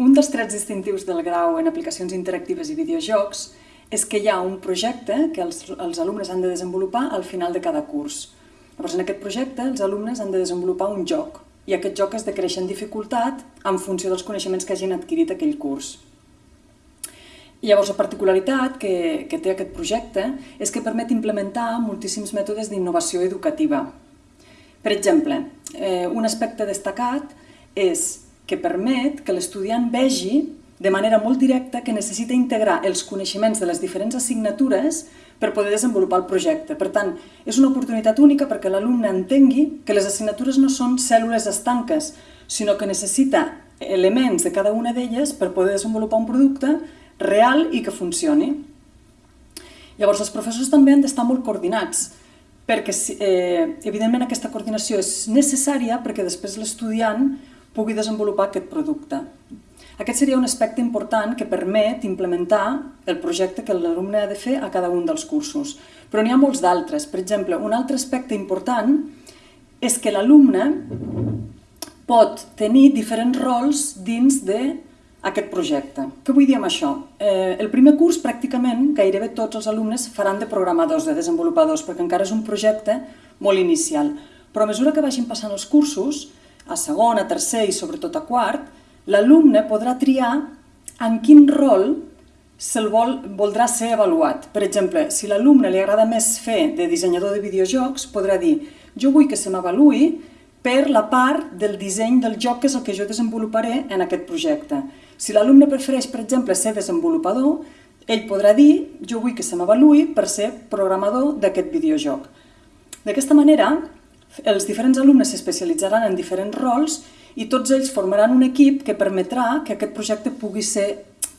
Un dels trets distintius del grau en aplicacions interactives i videojocs és que hi ha un projecte que els, els alumnes han de desenvolupar al final de cada curs. Llavors, en aquest projecte, els alumnes han de desenvolupar un joc, i aquest joc es decreix en dificultat en funció dels coneixements que hagin adquirit aquell curs. I llavors la particularitat que, que té aquest projecte és que permet implementar moltíssims mètodes d'innovació educativa. Per exemple, eh, un aspecte destacat és que permet que l'estudiant vegi de manera molt directa que necessita integrar els coneixements de les diferents assignatures per poder desenvolupar el projecte. Per tant, és una oportunitat única perquè l'alumne entengui que les assignatures no són cèl·lules estanques, sinó que necessita elements de cada una d'elles per poder desenvolupar un producte real i que funcioni. Llavors, els professors també han d'estar molt coordinats, perquè eh, evidentment aquesta coordinació és necessària perquè després l'estudiant pugui desenvolupar aquest producte. Aquest seria un aspecte important que permet implementar el projecte que l'alumne ha de fer a cada un dels cursos. Però n'hi ha molts d'altres. Per exemple, un altre aspecte important és que l'alumne pot tenir diferents rols dins d'aquest projecte. Què vull dir amb això? Eh, el primer curs, pràcticament, gairebé tots els alumnes faran de programadors, de desenvolupadors, perquè encara és un projecte molt inicial. Però a mesura que vagin passant els cursos, a segon, a tercer i sobretot a quart, l'alumne podrà triar en quin rol se'l vol, voldrà ser avaluat. Per exemple, si l'alumne li agrada més fer de dissenyador de videojocs, podrà dir jo vull que se m'avaluï per la part del disseny del joc que és el que jo desenvoluparé en aquest projecte. Si l'alumne prefereix, per exemple, ser desenvolupador, ell podrà dir jo vull que se m'avaluï per ser programador d'aquest videojoc. D'aquesta manera, els diferents alumnes s'especialitzaran en diferents rols i tots ells formaran un equip que permetrà que aquest projecte pugui ser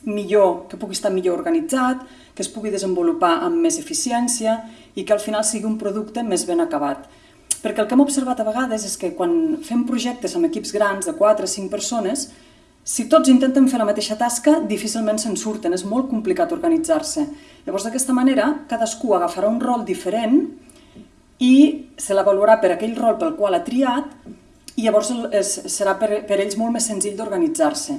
millor, que pugui estar millor organitzat, que es pugui desenvolupar amb més eficiència i que al final sigui un producte més ben acabat. Perquè el que hem observat a vegades és que quan fem projectes amb equips grans de 4 o 5 persones, si tots intenten fer la mateixa tasca, difícilment se'n surten, és molt complicat organitzar-se. Llavors, d'aquesta manera, cadascú agafarà un rol diferent i se l'avaluarà per aquell rol pel qual ha triat i llavors és, serà per, per ells molt més senzill d'organitzar-se.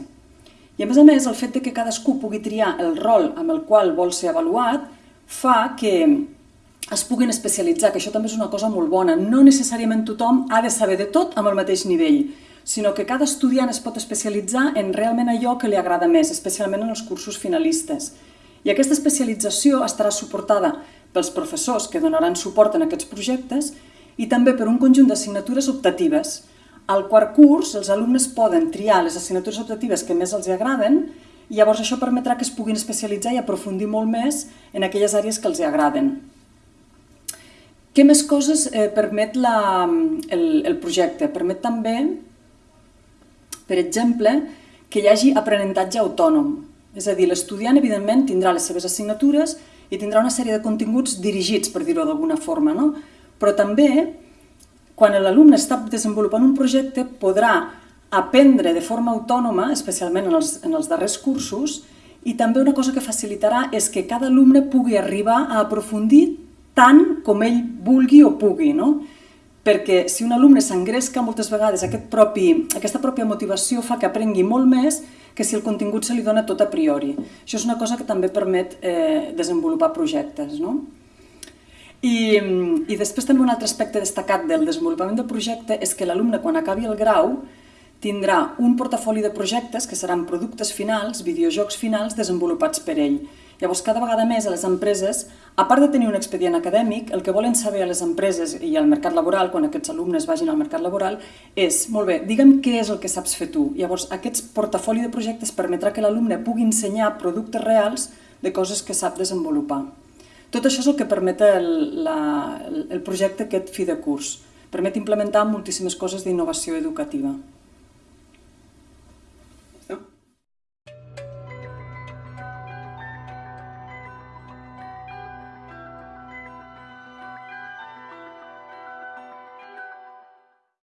I a més a més, el fet de que cadascú pugui triar el rol amb el qual vol ser avaluat fa que es puguin especialitzar, que això també és una cosa molt bona. No necessàriament tothom ha de saber de tot amb el mateix nivell, sinó que cada estudiant es pot especialitzar en realment allò que li agrada més, especialment en els cursos finalistes. I aquesta especialització estarà suportada pels professors que donaran suport en aquests projectes i també per un conjunt d'assignatures optatives. Al quart curs, els alumnes poden triar les assignatures optatives que més els agraden i llavors això permetrà que es puguin especialitzar i aprofundir molt més en aquelles àrees que els agraden. Què més coses eh, permet la, el, el projecte? Permet també, per exemple, que hi hagi aprenentatge autònom. És a dir, l'estudiant, evidentment, tindrà les seves assignatures i tindrà una sèrie de continguts dirigits, per dir-ho d'alguna forma, no? però també, quan l'alumne està desenvolupant un projecte, podrà aprendre de forma autònoma, especialment en els, en els darrers cursos, i també una cosa que facilitarà és que cada alumne pugui arribar a aprofundir tant com ell vulgui o pugui, no? Perquè si un alumne s'engresca moltes vegades aquest propi, aquesta pròpia motivació fa que aprengui molt més que si el contingut se li dona tot a priori. Això és una cosa que també permet eh, desenvolupar projectes. No? I, I després també un altre aspecte destacat del desenvolupament del projecte és que l'alumne quan acabi el grau tindrà un portafoli de projectes que seran productes finals, videojocs finals desenvolupats per ell. Llavors, cada vegada més a les empreses, a part de tenir un expedient acadèmic, el que volen saber a les empreses i al mercat laboral, quan aquests alumnes vagin al mercat laboral, és, molt bé, digue'm què és el que saps fer tu. Llavors, aquest portafoli de projectes permetrà que l'alumne pugui ensenyar productes reals de coses que sap desenvolupar. Tot això és el que permet el, la, el projecte aquest fi de curs. Permet implementar moltíssimes coses d'innovació educativa.